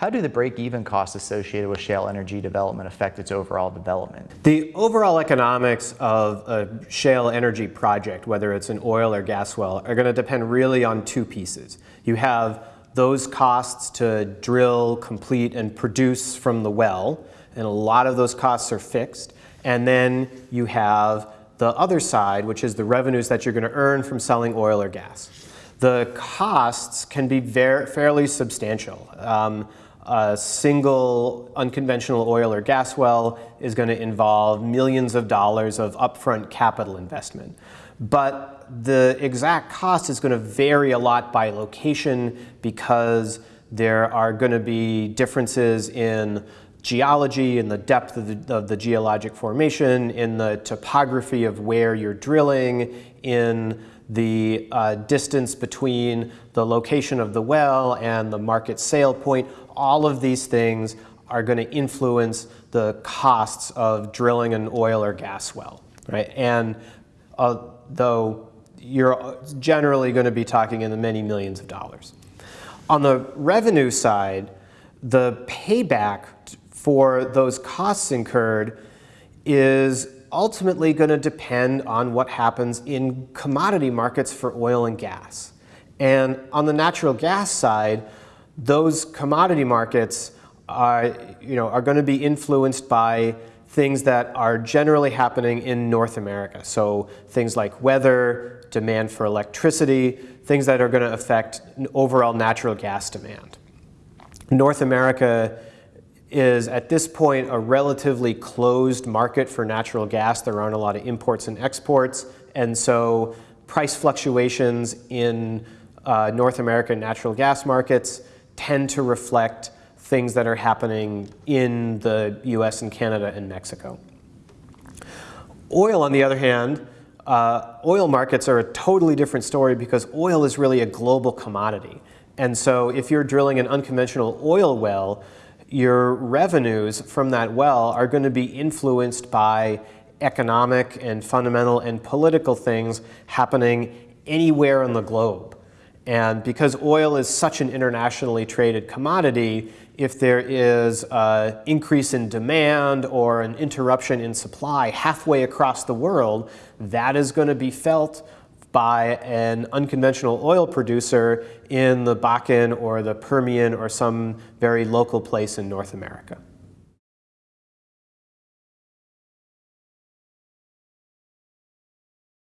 How do the break-even costs associated with shale energy development affect its overall development? The overall economics of a shale energy project, whether it's an oil or gas well, are going to depend really on two pieces. You have those costs to drill, complete, and produce from the well, and a lot of those costs are fixed. And then you have the other side, which is the revenues that you're going to earn from selling oil or gas. The costs can be very, fairly substantial. Um, a single unconventional oil or gas well is going to involve millions of dollars of upfront capital investment. But the exact cost is going to vary a lot by location because there are going to be differences in geology, and the depth of the, of the, geologic formation, in the topography of where you're drilling, in the uh, distance between the location of the well and the market sale point all of these things are going to influence the costs of drilling an oil or gas well, right? And uh, though you're generally going to be talking in the many millions of dollars. On the revenue side, the payback for those costs incurred is ultimately going to depend on what happens in commodity markets for oil and gas. And on the natural gas side, those commodity markets are, you know, are going to be influenced by things that are generally happening in North America. So things like weather, demand for electricity, things that are going to affect overall natural gas demand. North America is at this point a relatively closed market for natural gas. There aren't a lot of imports and exports. And so price fluctuations in uh, North American natural gas markets tend to reflect things that are happening in the US and Canada and Mexico. Oil, on the other hand, uh, oil markets are a totally different story because oil is really a global commodity. And so if you're drilling an unconventional oil well, your revenues from that well are going to be influenced by economic and fundamental and political things happening anywhere on the globe. And because oil is such an internationally traded commodity, if there is an increase in demand or an interruption in supply halfway across the world, that is going to be felt by an unconventional oil producer in the Bakken or the Permian or some very local place in North America.